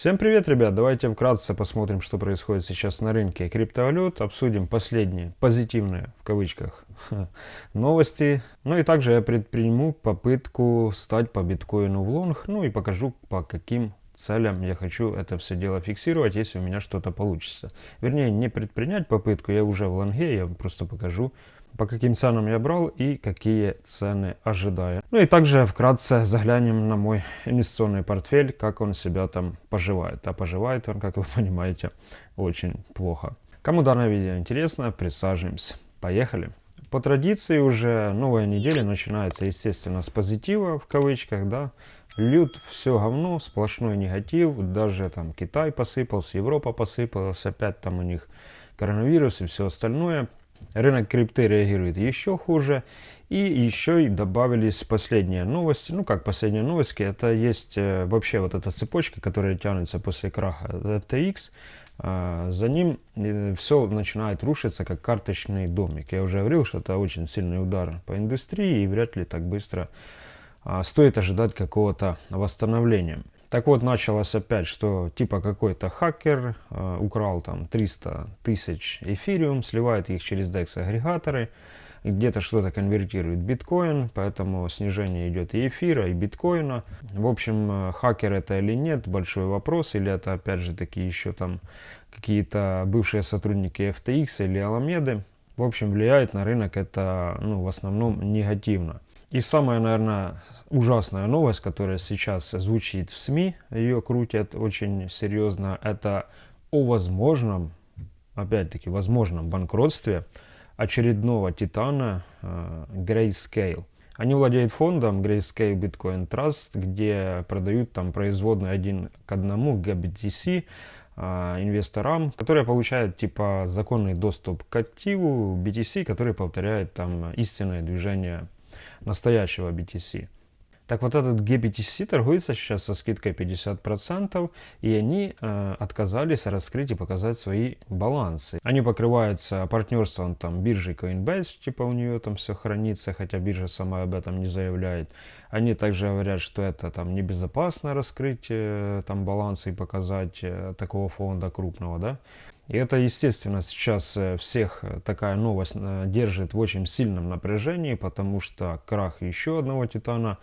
Всем привет, ребят! Давайте вкратце посмотрим, что происходит сейчас на рынке криптовалют. Обсудим последние позитивные, в кавычках, новости. Ну и также я предприму попытку стать по биткоину в лонг. Ну и покажу, по каким целям я хочу это все дело фиксировать, если у меня что-то получится. Вернее, не предпринять попытку, я уже в лонге, я просто покажу, по каким ценам я брал и какие цены ожидаю. Ну и также вкратце заглянем на мой инвестиционный портфель, как он себя там поживает. А поживает он, как вы понимаете, очень плохо. Кому данное видео интересно, присаживаемся. Поехали! По традиции уже новая неделя начинается, естественно, с позитива, в кавычках, да. Лют все говно, сплошной негатив, даже там Китай посыпался, Европа посыпалась, опять там у них коронавирус и все остальное. Рынок крипты реагирует еще хуже. И еще и добавились последние новости. Ну как последние новости, это есть э, вообще вот эта цепочка, которая тянется после краха FTX. А, за ним э, все начинает рушиться как карточный домик. Я уже говорил, что это очень сильный удар по индустрии и вряд ли так быстро а, стоит ожидать какого-то восстановления. Так вот, началось опять, что типа какой-то хакер э, украл там 300 тысяч эфириум, сливает их через DEX агрегаторы, где-то что-то конвертирует биткоин, поэтому снижение идет и эфира, и биткоина. В общем, э, хакер это или нет, большой вопрос, или это опять же таки еще там какие-то бывшие сотрудники FTX или Аламеды. В общем, влияет на рынок это ну, в основном негативно. И самая, наверное, ужасная новость, которая сейчас звучит в СМИ, ее крутят очень серьезно, это о возможном, опять-таки, возможном банкротстве очередного титана э, Grayscale. Они владеют фондом Grayscale Bitcoin Trust, где продают там производный один к одному GBTC э, инвесторам, которые получают типа законный доступ к активу BTC, который повторяет там истинное движение настоящего BTC. Так вот этот GBTC торгуется сейчас со скидкой 50%, и они э, отказались раскрыть и показать свои балансы. Они покрываются партнерством там биржи Coinbase, типа у нее там все хранится, хотя биржа сама об этом не заявляет. Они также говорят, что это там небезопасно раскрыть э, там балансы и показать э, такого фонда крупного, да. И это, естественно, сейчас э, всех э, такая новость э, держит в очень сильном напряжении, потому что крах еще одного титана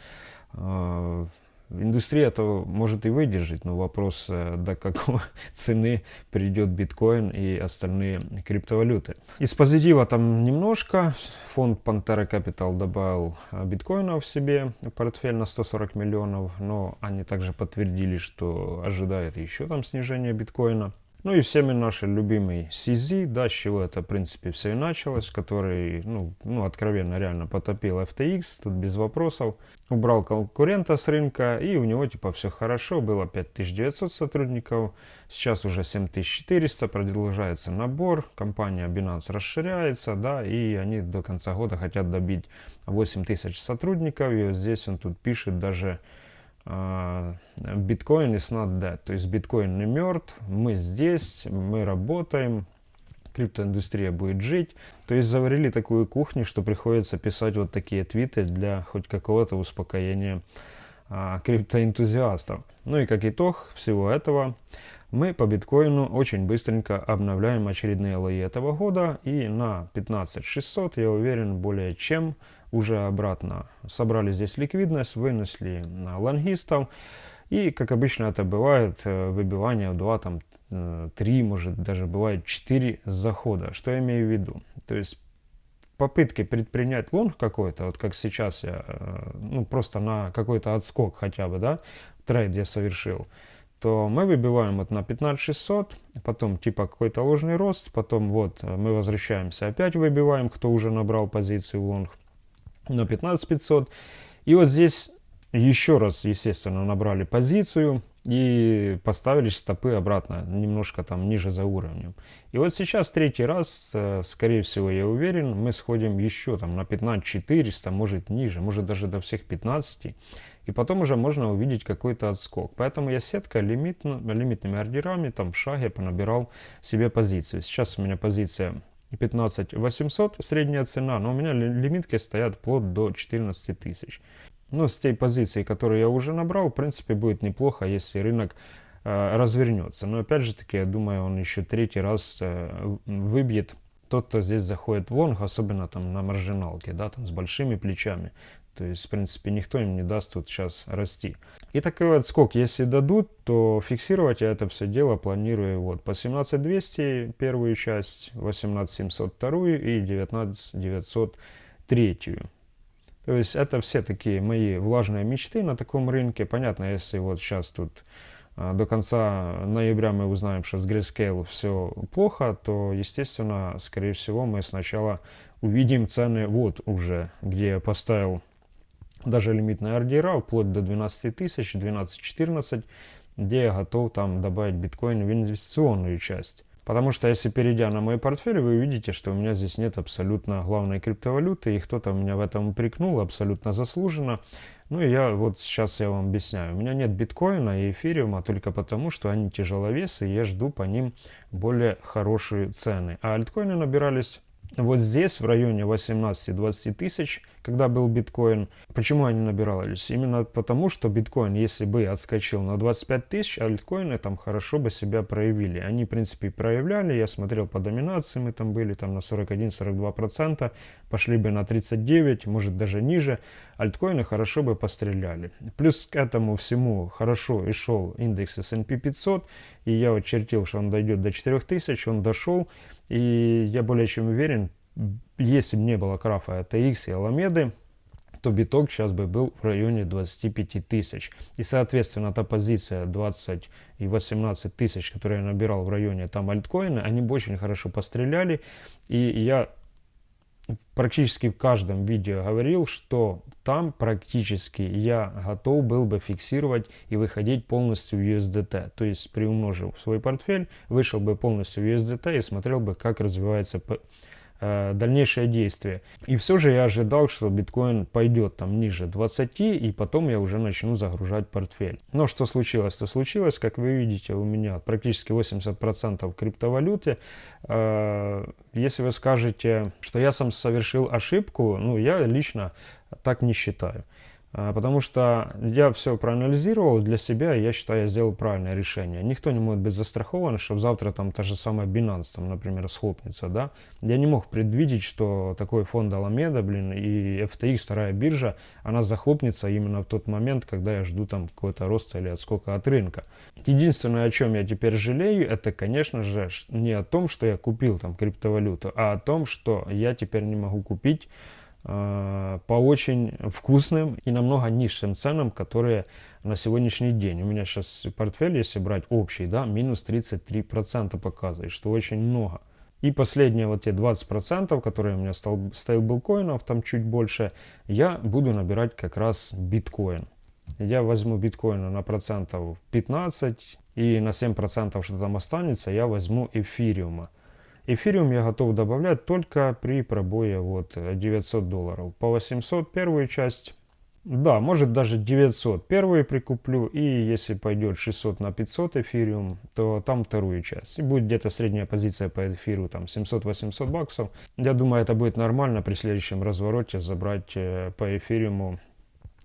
Индустрия это может и выдержать, но вопрос, до какой цены придет биткоин и остальные криптовалюты. Из позитива там немножко. Фонд Pantera Capital добавил биткоина в себе, портфель на 140 миллионов, но они также подтвердили, что ожидает еще там снижение биткоина. Ну и всеми наши любимый CZ, да, с чего это, в принципе, все и началось, который, ну, ну, откровенно, реально потопил FTX, тут без вопросов. Убрал конкурента с рынка, и у него, типа, все хорошо, было 5900 сотрудников, сейчас уже 7400, продолжается набор, компания Binance расширяется, да, и они до конца года хотят добить 8000 сотрудников, и вот здесь он тут пишет даже биткоин is not dead, то есть биткоин не мертв, мы здесь, мы работаем, криптоиндустрия будет жить. То есть заварили такую кухню, что приходится писать вот такие твиты для хоть какого-то успокоения а, криптоэнтузиастов. Ну и как итог всего этого, мы по биткоину очень быстренько обновляем очередные лои этого года и на 15600 я уверен более чем уже обратно собрали здесь ликвидность, вынесли лонгистов. И, как обычно это бывает, э, выбивание в 2, там, 3, э, может даже бывает 4 захода. Что я имею в виду? То есть попытки предпринять лонг какой-то, вот как сейчас я, э, ну просто на какой-то отскок хотя бы, да, трейд я совершил, то мы выбиваем вот на 15600, потом типа какой-то ложный рост, потом вот мы возвращаемся, опять выбиваем, кто уже набрал позицию в лонг, на 15500. И вот здесь еще раз, естественно, набрали позицию и поставили стопы обратно, немножко там ниже за уровнем. И вот сейчас третий раз, э, скорее всего, я уверен, мы сходим еще там на 15400, может ниже, может даже до всех 15. И потом уже можно увидеть какой-то отскок. Поэтому я сетка лимит, лимитными ордерами там в шаге понабирал себе позицию. Сейчас у меня позиция 15 800 средняя цена, но у меня лимитки стоят вплоть до 14 тысяч. Но с той позиции, которую я уже набрал, в принципе, будет неплохо, если рынок э, развернется. Но опять же таки, я думаю, он еще третий раз э, выбьет тот, кто здесь заходит в лонг, особенно там на маржиналке, да, там с большими плечами, то есть, в принципе, никто им не даст тут сейчас расти. И такой вот отскок, если дадут, то фиксировать я это все дело планирую вот по 17200 первую часть, 18700 вторую и 19900 третью. То есть это все такие мои влажные мечты на таком рынке. Понятно, если вот сейчас тут а, до конца ноября мы узнаем, что с Grayscale все плохо, то, естественно, скорее всего, мы сначала увидим цены вот уже, где я поставил даже лимитные ордера, вплоть до 12 тысяч, 12-14, где я готов там добавить биткоин в инвестиционную часть. Потому что если перейдя на мой портфель, вы увидите, что у меня здесь нет абсолютно главной криптовалюты, и кто-то меня в этом упрекнул абсолютно заслуженно. Ну и я вот сейчас я вам объясняю. У меня нет биткоина и эфириума только потому, что они тяжеловесы, и я жду по ним более хорошие цены. А альткоины набирались вот здесь, в районе 18-20 тысяч, когда был биткоин. Почему они набирались? Именно потому, что биткоин, если бы отскочил на 25 тысяч, альткоины там хорошо бы себя проявили. Они, в принципе, проявляли. Я смотрел по доминации, мы там были там на 41-42%, пошли бы на 39, может даже ниже. Альткоины хорошо бы постреляли. Плюс к этому всему хорошо и шел индекс S&P 500, и я вот чертил, что он дойдет до 4000, он дошел, и я более чем уверен, если бы не было крафа ATX и Аламеды, то биток сейчас бы был в районе 25 тысяч. И, соответственно, та позиция 20 и 18 тысяч, которую я набирал в районе там альткоина, они бы очень хорошо постреляли. И я практически в каждом видео говорил, что там практически я готов был бы фиксировать и выходить полностью в USDT. То есть, приумножив свой портфель, вышел бы полностью в USDT и смотрел бы, как развивается дальнейшее действие. И все же я ожидал, что биткоин пойдет там ниже 20, и потом я уже начну загружать портфель. Но что случилось? То случилось, как вы видите, у меня практически 80% криптовалюты. Э, если вы скажете, что я сам совершил ошибку, ну я лично так не считаю. А, потому что я все проанализировал для себя, я считаю, я сделал правильное решение. Никто не может быть застрахован, что завтра там та же самая Binance, там, например, схлопнется, да. Я не мог предвидеть, что такой фонд Alameda, блин, и FTX, вторая биржа, она захлопнется именно в тот момент, когда я жду там какой-то рост или отскока от рынка. Единственное, о чем я теперь жалею, это, конечно же, не о том, что я купил там криптовалюту, а о том, что я теперь не могу купить по очень вкусным и намного низшим ценам, которые на сегодняшний день. У меня сейчас портфель, если брать общий, да, минус 33% показывает, что очень много. И последние вот те 20%, которые у меня стал, стейблкоинов, там чуть больше, я буду набирать как раз биткоин. Я возьму биткоина на процентов 15 и на 7% что там останется, я возьму эфириума. Эфириум я готов добавлять только при пробое вот 900 долларов. По 800 первую часть. Да, может даже 900 первую прикуплю. И если пойдет 600 на 500 эфириум, то там вторую часть. И будет где-то средняя позиция по эфиру там 700-800 баксов. Я думаю, это будет нормально при следующем развороте забрать э, по эфириуму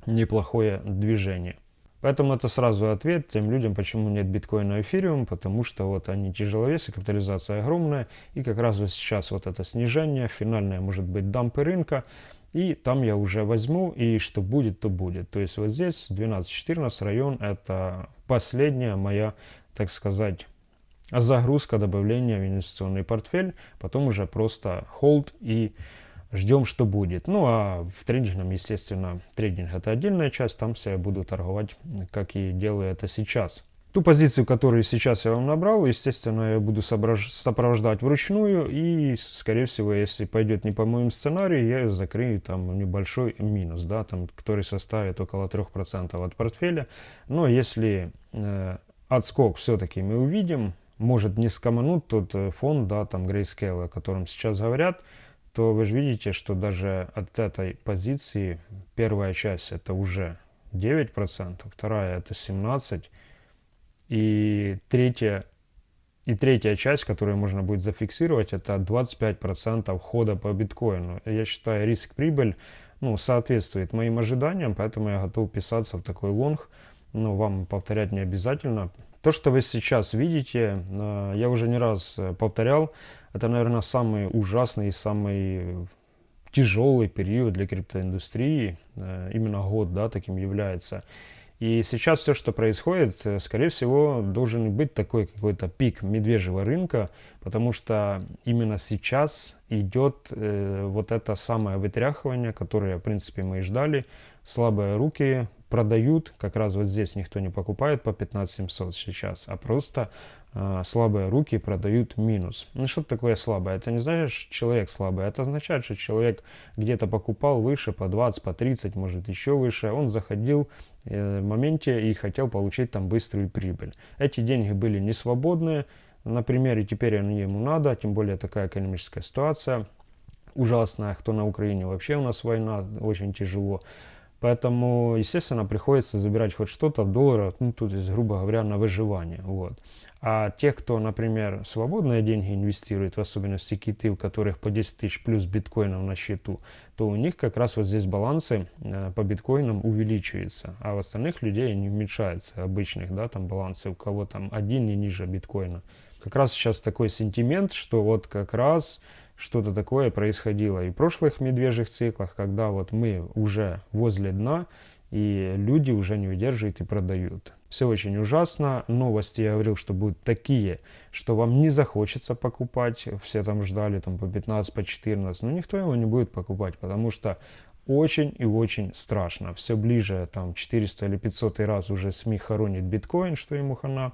неплохое движение. Поэтому это сразу ответ тем людям, почему нет биткоина и эфириум, потому что вот они тяжеловесы, капитализация огромная, и как раз вот сейчас вот это снижение, финальное может быть дампы рынка, и там я уже возьму, и что будет, то будет. То есть вот здесь 12-14 район, это последняя моя, так сказать, загрузка добавления в инвестиционный портфель, потом уже просто hold и ждем, что будет. Ну а в трейдингом, естественно, трейдинг это отдельная часть, там все я буду торговать, как и делаю это сейчас. Ту позицию, которую сейчас я вам набрал, естественно, я буду сопровождать вручную и, скорее всего, если пойдет не по моему сценарию, я закрою там небольшой минус, да, там, который составит около 3% от портфеля. Но если э, отскок все-таки мы увидим, может не скомануть тот э, фонд, да, там Grayscale, о котором сейчас говорят, то вы же видите, что даже от этой позиции первая часть это уже 9%, вторая это 17%, и третья, и третья часть, которую можно будет зафиксировать, это 25% хода по биткоину. Я считаю, риск-прибыль ну, соответствует моим ожиданиям, поэтому я готов писаться в такой лонг. Но вам повторять не обязательно. То, что вы сейчас видите, э, я уже не раз э, повторял, это, наверное, самый ужасный и самый тяжелый период для криптоиндустрии. Э, именно год, да, таким является. И сейчас все, что происходит, скорее всего, должен быть такой какой-то пик медвежьего рынка, потому что именно сейчас идет э, вот это самое вытряхивание, которое, в принципе, мы и ждали. Слабые руки продают, как раз вот здесь никто не покупает по 15 700 сейчас, а просто э, слабые руки продают минус. Ну что такое слабое? Это не значит, что человек слабый, это означает, что человек где-то покупал выше, по 20, по 30, может еще выше, он заходил э, в моменте и хотел получить там быструю прибыль. Эти деньги были не свободные, на примере теперь они ему надо, тем более такая экономическая ситуация ужасная, кто на Украине вообще у нас война, очень тяжело. Поэтому, естественно, приходится забирать хоть что-то в долларах, ну, тут есть, грубо говоря, на выживание. Вот. А тех, кто, например, свободные деньги инвестирует, в особенности киты, у которых по 10 тысяч плюс биткоинов на счету, то у них как раз вот здесь балансы э, по биткоинам увеличиваются, а у остальных людей они уменьшаются, обычных, да, там балансы, у кого там один и ниже биткоина. Как раз сейчас такой сентимент, что вот как раз что-то такое происходило и в прошлых медвежьих циклах, когда вот мы уже возле дна, и люди уже не выдерживают и продают. Все очень ужасно. Новости я говорил, что будут такие, что вам не захочется покупать. Все там ждали там по 15, по 14. Но никто его не будет покупать, потому что очень и очень страшно. Все ближе, там 400 или 500 раз уже СМИ хоронит биткоин, что ему хана,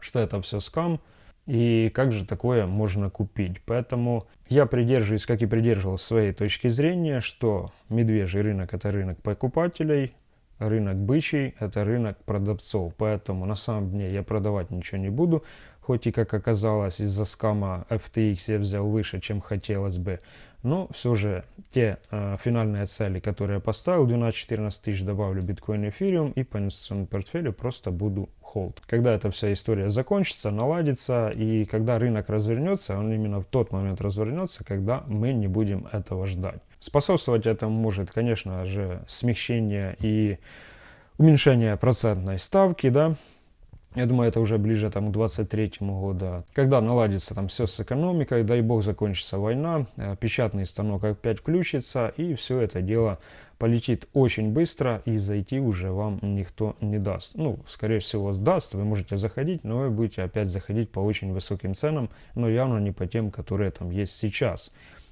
что это все скам. И как же такое можно купить? Поэтому я придерживаюсь, как и придерживался своей точки зрения, что медвежий рынок это рынок покупателей, рынок бычий это рынок продавцов. Поэтому на самом деле я продавать ничего не буду. Хоть и, как оказалось, из-за скама FTX я взял выше, чем хотелось бы. Но все же те э, финальные цели, которые я поставил, 12-14 тысяч добавлю биткоин и эфириум и по инвестиционному портфелю просто буду холд. Когда эта вся история закончится, наладится и когда рынок развернется, он именно в тот момент развернется, когда мы не будем этого ждать. Способствовать этому может, конечно же, смягчение и уменьшение процентной ставки, да, я думаю, это уже ближе там, к 23 году. Когда наладится там все с экономикой, дай бог закончится война, э, печатный станок опять включится, и все это дело полетит очень быстро, и зайти уже вам никто не даст. Ну, скорее всего, сдаст, вы можете заходить, но вы будете опять заходить по очень высоким ценам, но явно не по тем, которые там есть сейчас.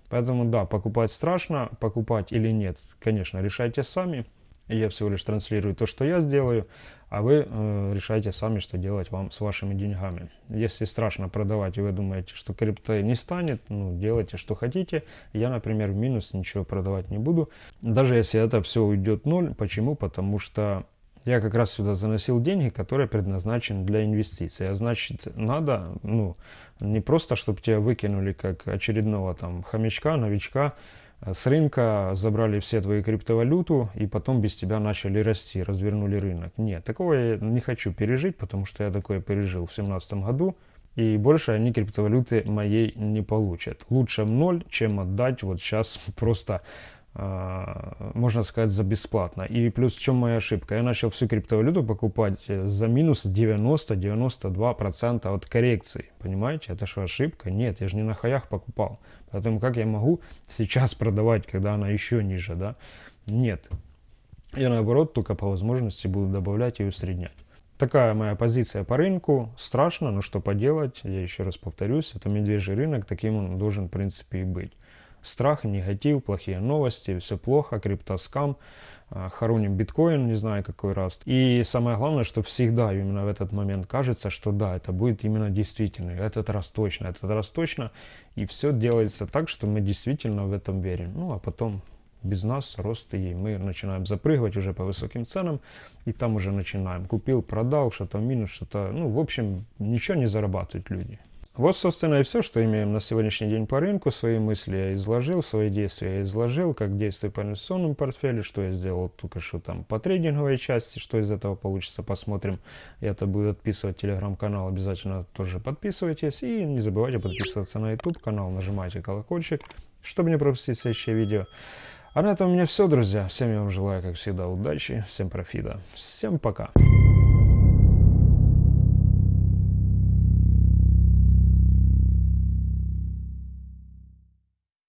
Поэтому да, покупать страшно, покупать или нет, конечно, решайте сами. Я всего лишь транслирую то, что я сделаю а вы э, решаете сами, что делать вам с вашими деньгами. Если страшно продавать, и вы думаете, что крипто не станет, ну, делайте, что хотите. Я, например, в минус ничего продавать не буду. Даже если это все уйдет ноль. Почему? Потому что я как раз сюда заносил деньги, которые предназначены для инвестиций. А значит, надо, ну, не просто, чтобы тебя выкинули как очередного там хомячка, новичка, с рынка забрали все твои криптовалюту и потом без тебя начали расти, развернули рынок. Нет, такого я не хочу пережить, потому что я такое пережил в 2017 году. И больше они криптовалюты моей не получат. Лучше в ноль, чем отдать вот сейчас просто можно сказать, за бесплатно. И плюс в чем моя ошибка? Я начал всю криптовалюту покупать э, за минус 90-92% от коррекции. Понимаете? Это что, ошибка? Нет, я же не на хаях покупал. Поэтому как я могу сейчас продавать, когда она еще ниже, да? Нет. Я наоборот только по возможности буду добавлять и усреднять. Такая моя позиция по рынку. Страшно, но что поделать? Я еще раз повторюсь, это медвежий рынок, таким он должен в принципе и быть страх, негатив, плохие новости, все плохо, криптоскам, а, хороним биткоин, не знаю какой раз. И самое главное, что всегда именно в этот момент кажется, что да, это будет именно действительно, этот раз точно, этот раз точно. И все делается так, что мы действительно в этом верим. Ну а потом без нас рост и мы начинаем запрыгивать уже по высоким ценам и там уже начинаем купил продал что-то минус что-то ну в общем ничего не зарабатывают люди вот, собственно, и все, что имеем на сегодняшний день по рынку. Свои мысли я изложил, свои действия я изложил, как действую по инвестиционному портфелю, что я сделал только что там по трейдинговой части, что из этого получится, посмотрим. Я это буду отписывать телеграм-канал, обязательно тоже подписывайтесь. И не забывайте подписываться на YouTube канал, нажимайте колокольчик, чтобы не пропустить следующее видео. А на этом у меня все, друзья. Всем я вам желаю, как всегда, удачи, всем профита. Всем пока.